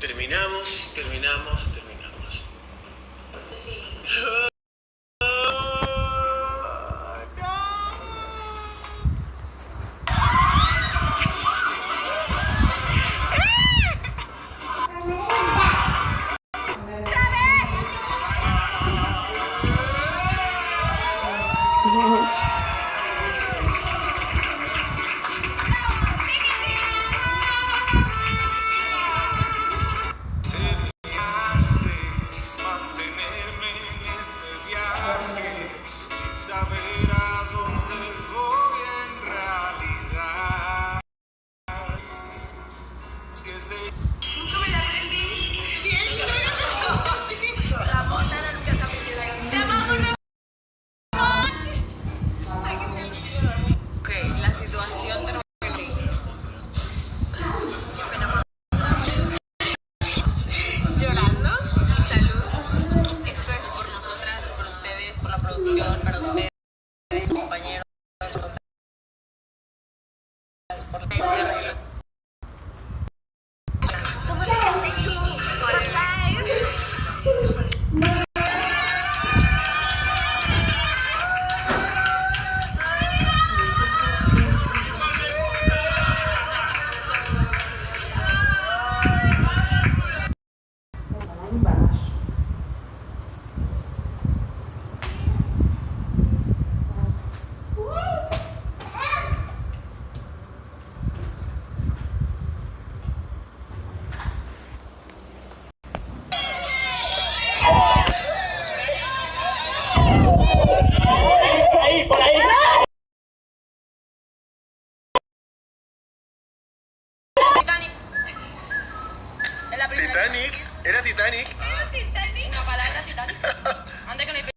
Terminamos, terminamos, terminamos. Saber a dónde voy en realidad. Si es de Nunca me la aprendí. seperti seperti Titanic. Primera. Titanic, era Titanic. Titanic. La palabra Titanic. Antes que. No.